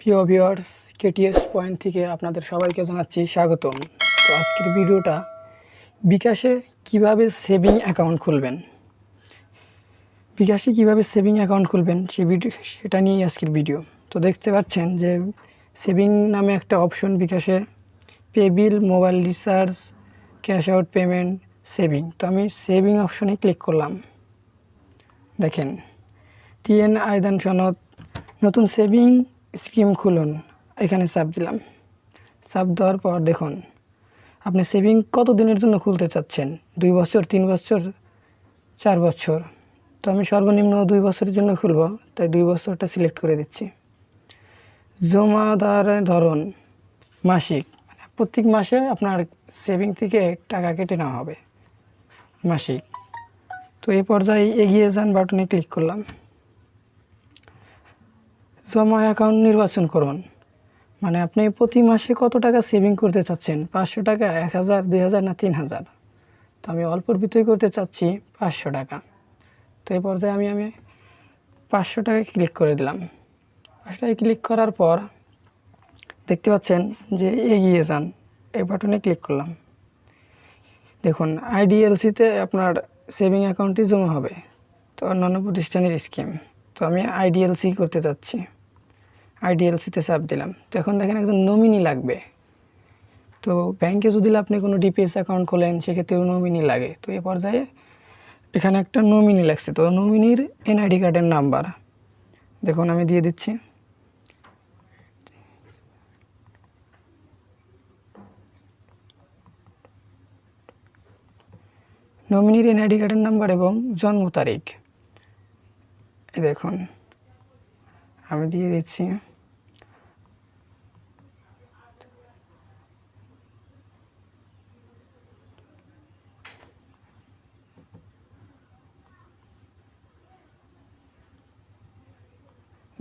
প্রিয় viewers, KTS point থেকে আপনাদের সবাইকে জানাচ্ছি স্বাগতম। তো আজকের ভিডিওটা, বিকাশে কীভাবে সেভিং অ্যাকাউন্ট খুলবেন? বিকাশে কীভাবে সেভিং অ্যাকাউন্ট খুলবেন, সে ভিডিও সেটা নিয়েই আজকের ভিডিও। তো দেখতে পাচ্ছেন যে, সেভিং নামে একটা অপশন বিকাশে, pay bill, mobile recharge, cash out payment, saving. তো আমি সেভিং অপশনে ক্লিক করলাম। দেখেন টিএন আয়দান সনদ, নতুন সেভিং স্কিম খুলুন। এখানে চাপ দিলাম। চাপ দেওয়ার পর দেখুন, আপনি সেভিং কত দিনের জন্য খুলতে চাচ্ছেন? দুই বছর, তিন বছর, চার বছর? তো আমি সর্বনিম্ন দুই বছরের জন্য খুলব, তাই দুই বছরটা সিলেক্ট করে দিচ্ছি। জমাদারের ধরন, মাসিক মানে প্রত্যেক মাসে আপনার সেভিং থেকে টাকা কেটে নেওয়া হবে, মাসিক। তো এই পর্যায়ে এগিয়ে যান বাটনে ক্লিক করলাম। জমা অ্যাকাউন্ট নির্বাচন করুন। মানে আপনি প্রতি মাসে কত টাকা সেভিং করতে চাচ্ছেন? পাঁচশো টাকা, এক হাজার, দুই হাজার না তিন হাজার? তো আমি অল্পর ভিতরে করতে চাচ্ছি পাঁচশো টাকা। তো এই পর্যায়ে আমি আমি পাঁচশো টাকায় ক্লিক করে দিলাম। পাঁচশো টাকায় ক্লিক করার পর দেখতে পাচ্ছেন যে এগিয়ে যান। এই বাটনে ক্লিক করলাম। দেখুন আইডিএলসিতে আপনার সেভিং অ্যাকাউন্টটি জমা হবে। তো অন্যান্য প্রতিষ্ঠানের স্কিম তো আমি আইডিএলসি করতে চাচ্ছি। আইডিএলসিতে চাপ দিলাম। তো এখন দেখেন একজন নমিনি লাগবে। তো ব্যাংকে যদি আপনি কোনো ডিপিএস অ্যাকাউন্ট খোলেন সেক্ষেত্রেও নমিনি লাগে। তো এ পর্যায়ে এখানে একটা নমিনি লাগছে। তো নমিনির এনআইডি কার্ডের নাম্বার দেখুন, আমি দিয়ে দিচ্ছি। নমিনির এনআইডি কার্ডের নাম্বার এবং জন্ম তারিখ। দেখুন, আমি দিয়ে দিচ্ছি।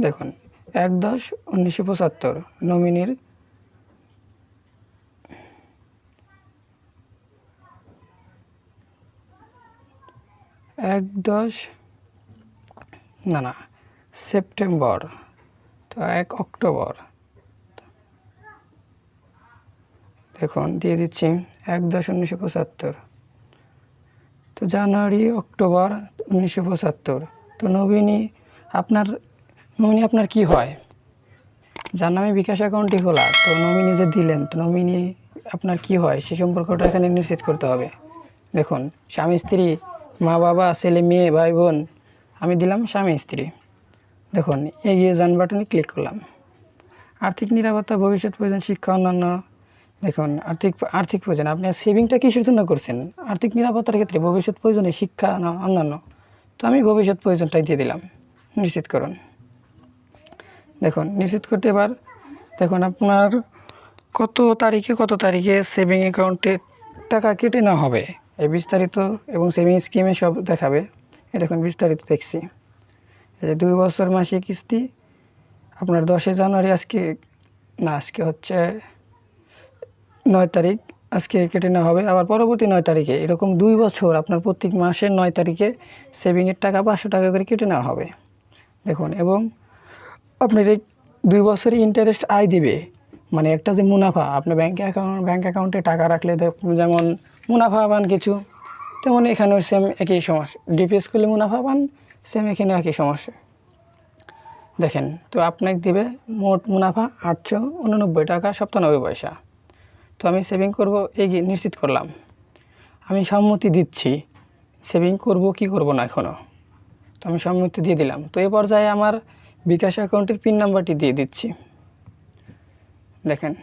দেখুন, এক দশ উনিশশো পঁচাত্তর, নমিনির এক দশ, না না, সেপ্টেম্বর, তো এক অক্টোবর। দেখুন, দিয়ে দিচ্ছি এক দশ উনিশশো পঁচাত্তর। তো জানুয়ারি, অক্টোবর, উনিশশো পঁচাত্তর। তো নবীনী আপনার নমিনি আপনার কি হয়? যার নামে বিকাশ অ্যাকাউন্টটি খোলা, তো নমিনি যে দিলেন, তো নমিনি আপনার কি হয়? সে সম্পর্কটা এখানে নিশ্চিত করতে হবে। দেখুন, স্বামী, স্ত্রী, মা, বাবা, ছেলে, মেয়ে, ভাই, বোন, আমি দিলাম স্বামী, স্ত্রী। দেখুন, এগিয়ে যান বাটনে ক্লিক করলাম। আর্থিক নিরাপত্তা, ভবিষ্যৎ প্রয়োজন, শিক্ষা, অন্যান্য। দেখুন, আর্থিক আর্থিক প্রয়োজন, আপনি সেভিংটা কিসের জন্য করছেন? আর্থিক নিরাপত্তার ক্ষেত্রে ভবিষ্যৎ প্রয়োজনে শিক্ষা না অন্যান্য। তো আমি ভবিষ্যৎ প্রয়োজনটাই দিয়ে দিলাম। নিশ্চিত করুন। দেখুন, নিশ্চিত করতে এবার দেখুন আপনার কত তারিখে কত তারিখে সেভিং অ্যাকাউন্টে টাকা কেটে নেওয়া হবে। এই বিস্তারিত এবং সেভিং স্কিমে সব দেখাবে। এ দেখুন, বিস্তারিত দেখছি। এই যে দুই বছর মাসে কিস্তি, আপনার দশই জানুয়ারি আজকে, না, আজকে হচ্ছে নয় তারিখ, আজকে কেটে নেওয়া হবে। আবার পরবর্তী নয় তারিখে, এরকম দুই বছর, আপনার প্রত্যেক মাসের নয় তারিখে সেভিংয়ের টাকা পাঁচশো টাকা করে কেটে নেওয়া হবে। দেখুন, এবং আপনার দুই বছরে ইন্টারেস্ট আয় দিবে। মানে একটা যে মুনাফা আপনি ব্যাঙ্ক অ্যাকাউন্ট ব্যাঙ্ক অ্যাকাউন্টে টাকা রাখলে যেমন মুনাফা পান কিছু, তেমন এখানেও সেম একই সমস্যা। ডিপিএস করলে মুনাফা পান সেম এখানেও একই সমস্যা। দেখেন, তো আপনাকে দিবে মোট মুনাফা আটশো উননব্বই টাকা সপ্তানব্বই পয়সা। তো আমি সেভিং করব, এই নিশ্চিত করলাম। আমি সম্মতি দিচ্ছি। সেভিং করব কি করব না এখনও তো আমি সম্মতি দিয়ে দিলাম। তো এই পর্যায়ে আমার বিকাশ অ্যাকাউন্টের পিন নাম্বারটি দিয়ে দিচ্ছি। দেখেন,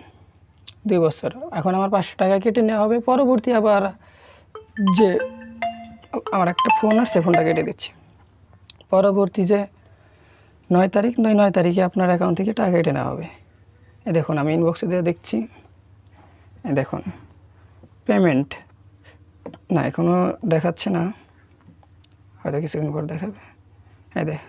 দুই বছর। এখন আমার পাঁচশো টাকা কেটে নেওয়া হবে। পরবর্তী আবার যে আমার একটা ফোন আসছে, ফোনটা কেটে দিচ্ছি। পরবর্তী যে নয় তারিখ, নয় নয় তারিখে আপনার অ্যাকাউন্ট থেকে টাকা কেটে নেওয়া হবে। এ দেখুন, আমি ইনবক্সে দিয়ে দেখছি। এ দেখুন পেমেন্ট না এখনও দেখাচ্ছে না। হয়তো কিছুদিন পর দেখাবে। হ্যাঁ দেখ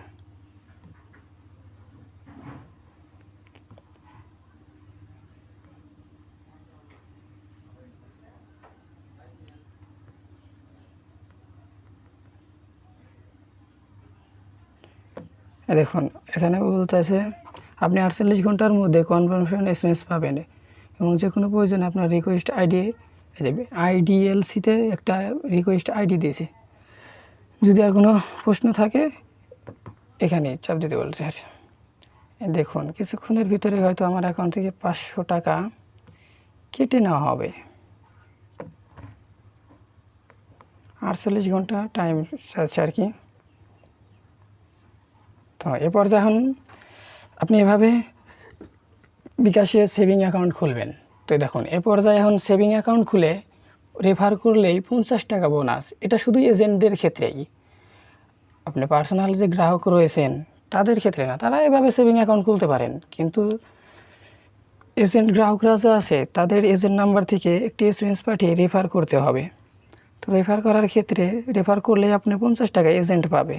দেখুন, এখানে বলতে বলতেছে, আপনি আটচল্লিশ ঘণ্টার মধ্যে কনফার্মেশন এস এম এস পাবেন এবং যে কোনো প্রয়োজনে আপনার রিকোয়েস্ট আইডি দেবে আইডিএলসিতে একটা রিকোয়েস্ট আইডি দিয়েছে। যদি আর কোনো প্রশ্ন থাকে, এখানে চাপ দিতে বলছে আর দেখুন, কিছুক্ষণের ভিতরে হয়তো আমার অ্যাকাউন্ট থেকে পাঁচশো টাকা কেটে নেওয়া হবে। আটচল্লিশ ঘণ্টা টাইম চাচ্ছে আর কি। তো এরপর যখন আপনি এভাবে বিকাশে সেভিং অ্যাকাউন্ট খুলবেন, তো দেখুন এ পর্যায়ে এখন সেভিং অ্যাকাউন্ট খুলে রেফার করলেই পঞ্চাশ টাকা বোনাস এটা শুধু এজেন্টদের ক্ষেত্রেই। আপনি পার্সোনাল যে গ্রাহক রয়েছেন, তাদের ক্ষেত্রে না, তারা এভাবে সেভিং অ্যাকাউন্ট খুলতে পারেন। কিন্তু এজেন্ট গ্রাহকরা যা আছে, তাদের এজেন্ট নাম্বার থেকে একটি এস এম এস পাঠিয়ে রেফার করতে হবে। তো রেফার করার ক্ষেত্রে রেফার করলে আপনি পঞ্চাশ টাকা এজেন্ট পাবে।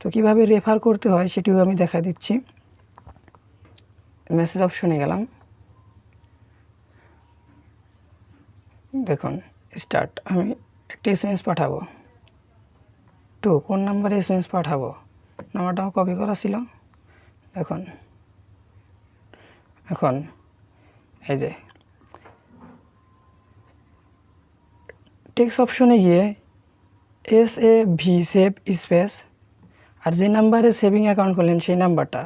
তো কীভাবে রেফার করতে হয় সেটিও আমি দেখা দিচ্ছি। মেসেজ অপশনে গেলাম। দেখুন স্টার্ট আমি একটি এস এম এস পাঠাবো। টু, কোন নাম্বারে এস এম এস পাঠাবো নাম্বারটাও কপি করা ছিল। দেখুন, এখন এই যে টেক্সট অপশনে গিয়ে S A V save space আর যে নাম্বারে সেভিং অ্যাকাউন্ট করলেন, সেই নাম্বারটা।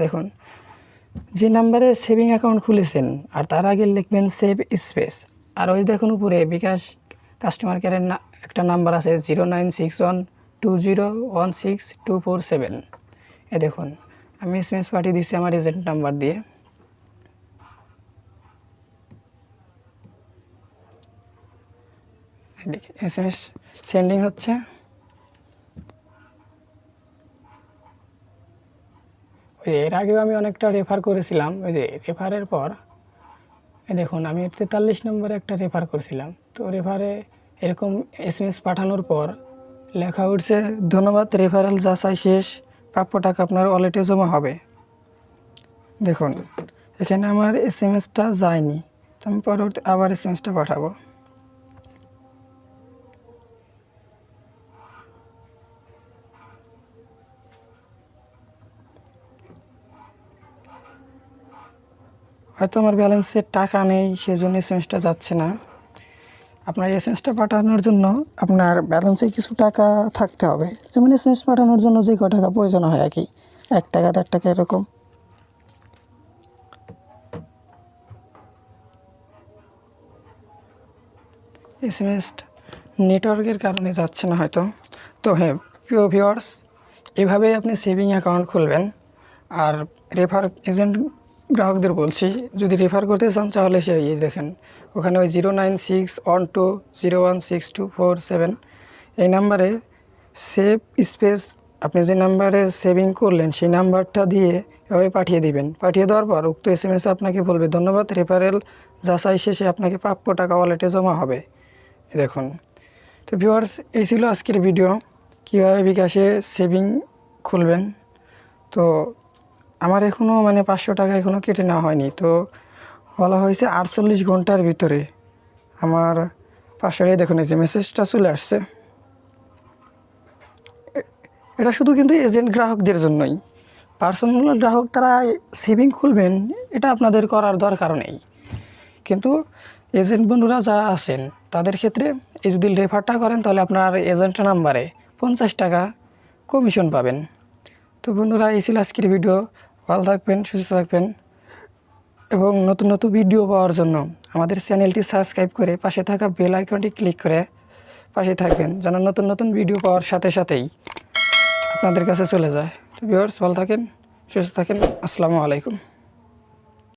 দেখুন, যে নাম্বারে সেভিং অ্যাকাউন্ট খুলেছেন, আর তার আগে লিখবেন সেভ স্পেস আর ওই দেখুন উপরে, বিকাশ কাস্টমার কেয়ারের একটা নাম্বার আছে zero nine six one two zero one six two four seven এ দেখুন, আমি এস এম এস পাঠিয়ে দিচ্ছি আমার এজেন্ট নাম্বার দিয়ে। এস এম এস সেন্ডিং হচ্ছে। ওই এর আগেও আমি অনেকটা রেফার করেছিলাম। ওই যে রেফারের পর দেখুন, আমি তেতাল্লিশ নম্বরে একটা রেফার করেছিলাম। তো রেফারে এরকম এস এম এস পাঠানোর পর লেখা উঠছে, ধন্যবাদ রেফারেল যাচাই শেষ। প্রাপ্য টাকা আপনার ওয়ালেটে জমা হবে। দেখুন, এখানে আমার এস এম এসটা যায়নি। তো আমি পরবর্তী আবার এস এম এসটা পাঠাবো। হয়তো আমার ব্যালেন্সে টাকা নেই, সেজন্য এসএমএসটা যাচ্ছে না। আপনার এসএমএসটা পাঠানোর জন্য আপনার ব্যালেন্সে কিছু টাকা থাকতে হবে। যেমন এসএমএস পাঠানোর জন্য যে ক টাকা প্রয়োজন হয় আর কি? এক টাকা, দেড় টাকা এরকম। এসএমএস নেটওয়ার্কের কারণে যাচ্ছে না হয়তো। তো হ্যাঁ প্রিয় ভিওয়ার্স এভাবেই আপনি সেভিং অ্যাকাউন্ট খুলবেন। আর রেফার এজেন্ট গ্রাহকদের বলছি, যদি রেফার করতে চান তাহলে সে এই দেখেন, ওখানে ওই zero nine six one two zero one six two four seven এই নাম্বারে সেভ স্পেস আপনি যে নাম্বারে সেভিং করলেন, সেই নাম্বারটা দিয়ে এভাবে পাঠিয়ে দিবেন। পাঠিয়ে দেওয়ার পর উক্ত এস এম এস আপনাকে বলবে, ধন্যবাদ রেফারেল যাচাই শেষে আপনাকে প্রাপ্য টাকা ওয়ালেটে জমা হবে। দেখুন। তো ভিউয়ার্স এই ছিল আজকের ভিডিও কীভাবে বিকাশে সেভিং খুলবেন? তো আমার এখনও মানে পাঁচশো টাকা এখনও কেটে নেওয়া হয়নি। তো বলা হয়েছে আটচল্লিশ ঘণ্টার ভিতরে আমার পাঁচশো টাকা দেখুন, এই যে মেসেজটা চলে আসছে। এটা শুধু কিন্তু এজেন্ট গ্রাহকদের জন্যই। পার্সোনাল গ্রাহক তারা সেভিং খুলবেন, এটা আপনাদের করার দরকার নেই। কিন্তু এজেন্ট বন্ধুরা যারা আছেন, তাদের ক্ষেত্রে এই যদি রেফারটা করেন, তাহলে আপনার এজেন্ট নাম্বারে পঞ্চাশ টাকা কমিশন পাবেন। তো বন্ধুরা, এই ছিল আজকের ভিডিও ভালো থাকবেন, সুস্থ থাকবেন। এবং নতুন নতুন ভিডিও পাওয়ার জন্য আমাদের চ্যানেলটি সাবস্ক্রাইব করে পাশে থাকা বেল আইকনটি ক্লিক করে পাশে থাকবেন, যেন নতুন নতুন ভিডিও পাওয়ার সাথে সাথেই আপনাদের কাছে চলে যায়। তো ভিউয়ার্স ভালো থাকেন, সুস্থ থাকেন। আসসালামু আলাইকুম।